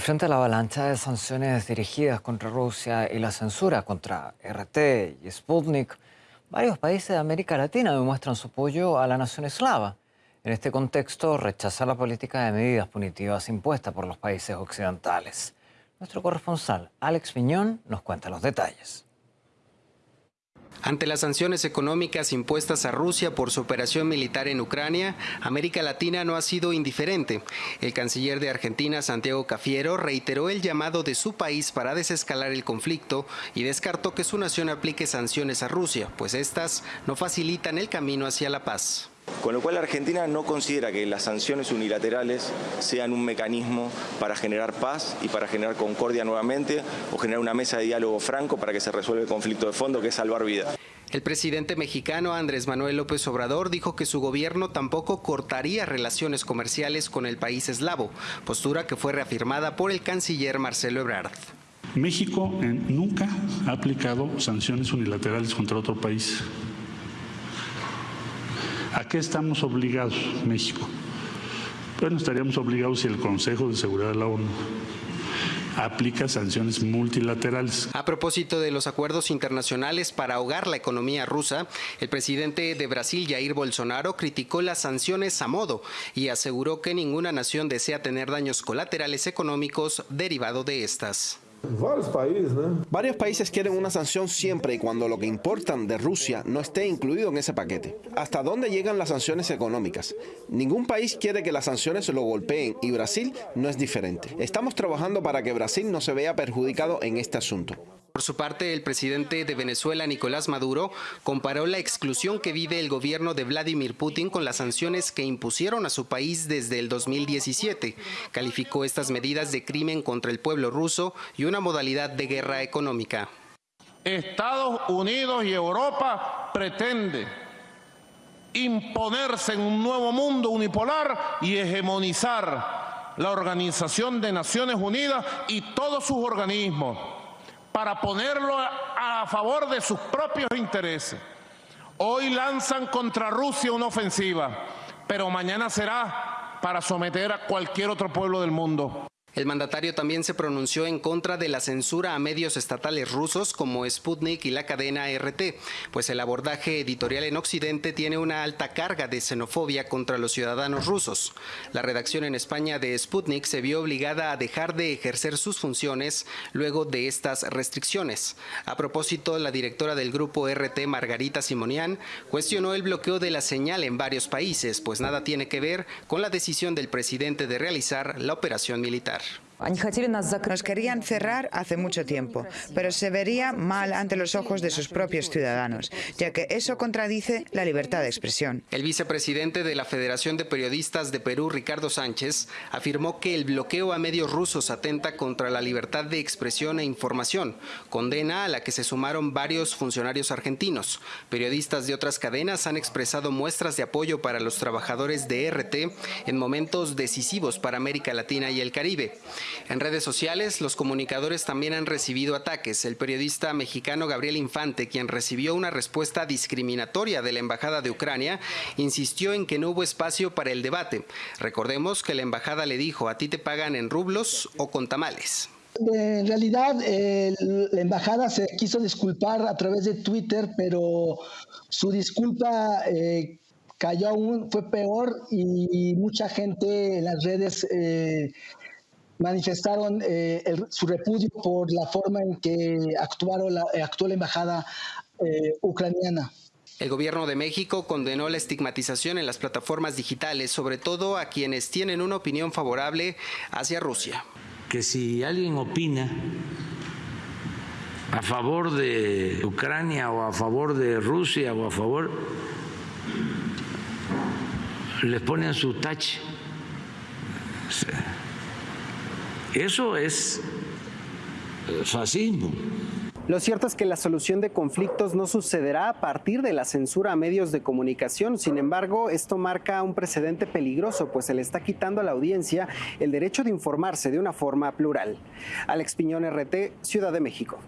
frente a la avalancha de sanciones dirigidas contra Rusia y la censura contra RT y Sputnik, varios países de América Latina demuestran su apoyo a la nación eslava. En este contexto, rechaza la política de medidas punitivas impuesta por los países occidentales. Nuestro corresponsal, Alex Piñón, nos cuenta los detalles. Ante las sanciones económicas impuestas a Rusia por su operación militar en Ucrania, América Latina no ha sido indiferente. El canciller de Argentina, Santiago Cafiero, reiteró el llamado de su país para desescalar el conflicto y descartó que su nación aplique sanciones a Rusia, pues estas no facilitan el camino hacia la paz. Con lo cual Argentina no considera que las sanciones unilaterales sean un mecanismo para generar paz y para generar concordia nuevamente o generar una mesa de diálogo franco para que se resuelva el conflicto de fondo que es salvar vidas. El presidente mexicano Andrés Manuel López Obrador dijo que su gobierno tampoco cortaría relaciones comerciales con el país eslavo, postura que fue reafirmada por el canciller Marcelo Ebrard. México nunca ha aplicado sanciones unilaterales contra otro país. ¿A qué estamos obligados, México? Bueno, estaríamos obligados si el Consejo de Seguridad de la ONU aplica sanciones multilaterales. A propósito de los acuerdos internacionales para ahogar la economía rusa, el presidente de Brasil, Jair Bolsonaro, criticó las sanciones a modo y aseguró que ninguna nación desea tener daños colaterales económicos derivados de estas. Varios países quieren una sanción siempre y cuando lo que importan de Rusia no esté incluido en ese paquete. ¿Hasta dónde llegan las sanciones económicas? Ningún país quiere que las sanciones lo golpeen y Brasil no es diferente. Estamos trabajando para que Brasil no se vea perjudicado en este asunto. Por su parte, el presidente de Venezuela, Nicolás Maduro, comparó la exclusión que vive el gobierno de Vladimir Putin con las sanciones que impusieron a su país desde el 2017. Calificó estas medidas de crimen contra el pueblo ruso y una modalidad de guerra económica. Estados Unidos y Europa pretenden imponerse en un nuevo mundo unipolar y hegemonizar la Organización de Naciones Unidas y todos sus organismos para ponerlo a favor de sus propios intereses. Hoy lanzan contra Rusia una ofensiva, pero mañana será para someter a cualquier otro pueblo del mundo. El mandatario también se pronunció en contra de la censura a medios estatales rusos como Sputnik y la cadena RT, pues el abordaje editorial en Occidente tiene una alta carga de xenofobia contra los ciudadanos rusos. La redacción en España de Sputnik se vio obligada a dejar de ejercer sus funciones luego de estas restricciones. A propósito, la directora del grupo RT, Margarita Simonian, cuestionó el bloqueo de la señal en varios países, pues nada tiene que ver con la decisión del presidente de realizar la operación militar. lugar. Nos querían cerrar hace mucho tiempo, pero se vería mal ante los ojos de sus propios ciudadanos, ya que eso contradice la libertad de expresión. El vicepresidente de la Federación de Periodistas de Perú, Ricardo Sánchez, afirmó que el bloqueo a medios rusos atenta contra la libertad de expresión e información, condena a la que se sumaron varios funcionarios argentinos. Periodistas de otras cadenas han expresado muestras de apoyo para los trabajadores de RT en momentos decisivos para América Latina y el Caribe. En redes sociales, los comunicadores también han recibido ataques. El periodista mexicano Gabriel Infante, quien recibió una respuesta discriminatoria de la Embajada de Ucrania, insistió en que no hubo espacio para el debate. Recordemos que la Embajada le dijo, a ti te pagan en rublos o con tamales. En realidad, la embajada se quiso disculpar a través de Twitter, pero su disculpa eh, cayó aún, fue peor y mucha gente en las redes eh, manifestaron eh, su repudio por la forma en que actuaron la, eh, actuó la embajada eh, ucraniana. El gobierno de México condenó la estigmatización en las plataformas digitales, sobre todo a quienes tienen una opinión favorable hacia Rusia. Que si alguien opina a favor de Ucrania o a favor de Rusia o a favor, les ponen su tache. Eso es eh, fascismo. Lo cierto es que la solución de conflictos no sucederá a partir de la censura a medios de comunicación. Sin embargo, esto marca un precedente peligroso, pues se le está quitando a la audiencia el derecho de informarse de una forma plural. Alex Piñón, RT, Ciudad de México.